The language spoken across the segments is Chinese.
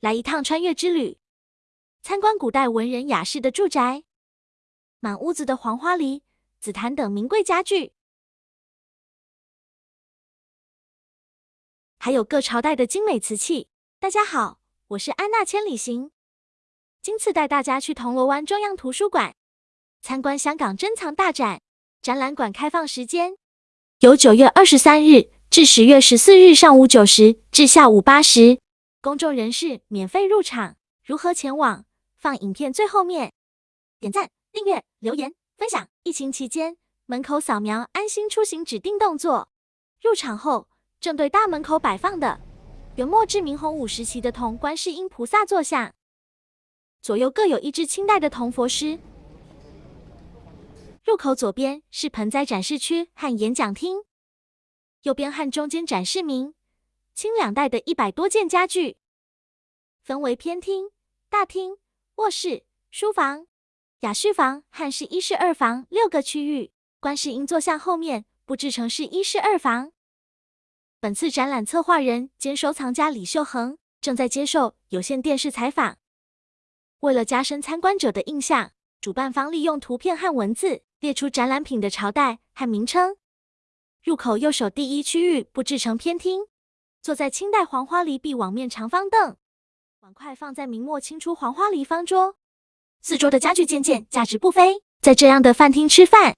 来一趟穿越之旅，参观古代文人雅士的住宅，满屋子的黄花梨、紫檀等名贵家具，还有各朝代的精美瓷器。大家好，我是安娜千里行，今次带大家去铜锣湾中央图书馆。参观香港珍藏大展。展览馆开放时间。由九月二十三日至十月十四日上午九时至下午八时，公众人士免费入场。如何前往？放影片最后面。点赞、订阅、留言、分享。疫情期间，门口扫描安心出行指定动作。入场后，正对大门口摆放的元末至明洪武时期的铜观世音菩萨坐像，左右各有一只清代的铜佛狮。入口左边是盆栽展示区和演讲厅，右边和中间展示明清两代的一百多件家具，分为偏厅、大厅、卧室、书房、雅室房和是一室二房六个区域。观世音坐像后面布置成是一室二房。本次展览策划人兼收藏家李秀恒正在接受有线电视采访。为了加深参观者的印象，主办方利用图片和文字。列出展览品的朝代和名称。入口右手第一区域布置成偏厅，坐在清代黄花梨壁网面长方凳，碗筷放在明末清初黄花梨方桌，四桌的家具件件价值不菲。在这样的饭厅吃饭，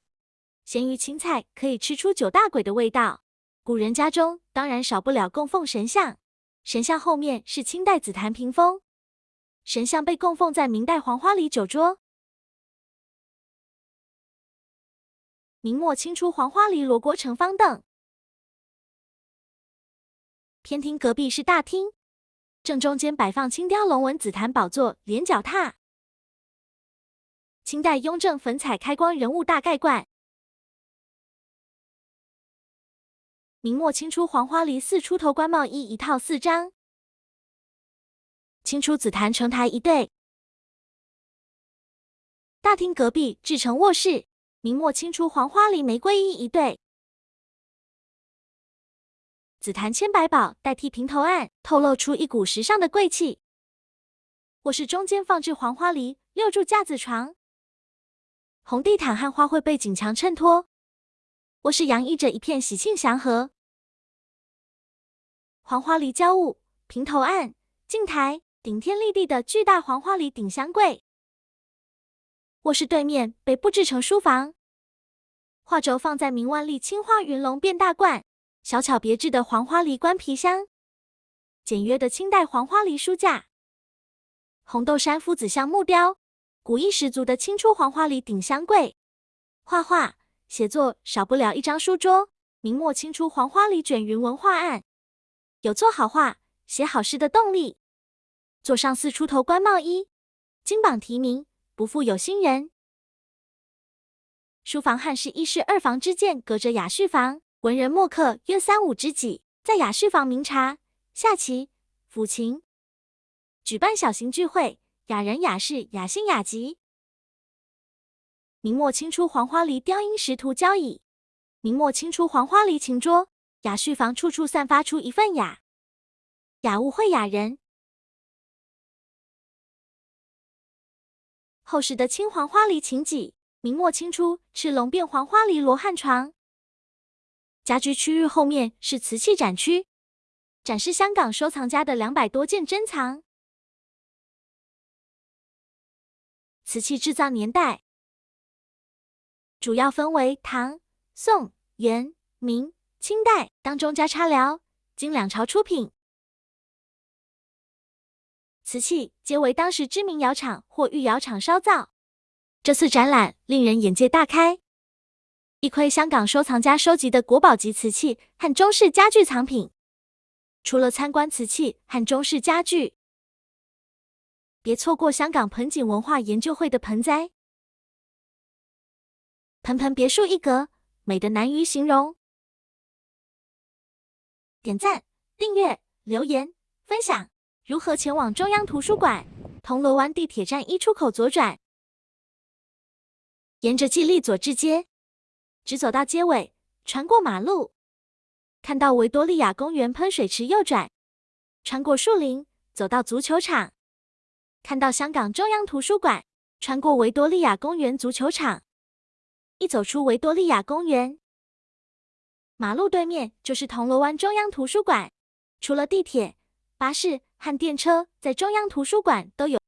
咸鱼青菜可以吃出九大簋的味道。古人家中当然少不了供奉神像，神像后面是清代紫檀屏风，神像被供奉在明代黄花梨酒桌。明末清初黄花梨罗锅盛方凳，偏厅隔壁是大厅，正中间摆放青雕龙纹紫檀宝座连脚踏，清代雍正粉彩开光人物大盖罐，明末清初黄花梨四出头官帽衣一套四张，清初紫檀成台一对，大厅隔壁制成卧室。明末清初黄花梨玫瑰衣一对，紫檀千百宝代替平头案，透露出一股时尚的贵气。卧室中间放置黄花梨六柱架子床，红地毯和花卉背景墙衬托，卧室洋溢着一片喜庆祥和。黄花梨交物平头案镜台，顶天立地的巨大黄花梨顶箱柜。卧室对面被布置成书房，画轴放在明万历青花云龙变大罐，小巧别致的黄花梨官皮箱，简约的清代黄花梨书架，红豆杉夫子像木雕，古意十足的清初黄花梨顶箱柜，画画写作少不了一张书桌，明末清初黄花梨卷云纹画案，有做好画、写好诗的动力。坐上四出头官帽衣，金榜题名。不负有心人。书房汉室一室二房之间隔着雅室房，文人墨客约三五知己，在雅室房茗茶、下棋、抚琴，举办小型聚会。雅人雅士，雅兴雅集。明末清初黄花梨雕音石图交椅，明末清初黄花梨琴桌。雅室房处处散发出一份雅，雅物会雅人。厚实的青黄花梨琴几，明末清初赤龙变黄花梨罗汉床。家居区域后面是瓷器展区，展示香港收藏家的两百多件珍藏。瓷器制造年代主要分为唐、宋、元、明、清代，当中加插辽、金两朝出品。瓷器皆为当时知名窑厂或御窑厂烧造。这次展览令人眼界大开，一窥香港收藏家收集的国宝级瓷器和中式家具藏品。除了参观瓷器和中式家具，别错过香港盆景文化研究会的盆栽，盆盆别墅一格，美得难于形容。点赞、订阅、留言、分享。如何前往中央图书馆？铜锣湾地铁站一出口左转，沿着记利佐治街，直走到街尾，穿过马路，看到维多利亚公园喷水池右转，穿过树林，走到足球场，看到香港中央图书馆，穿过维多利亚公园足球场，一走出维多利亚公园，马路对面就是铜锣湾中央图书馆。除了地铁、巴士和电车，在中央图书馆都有。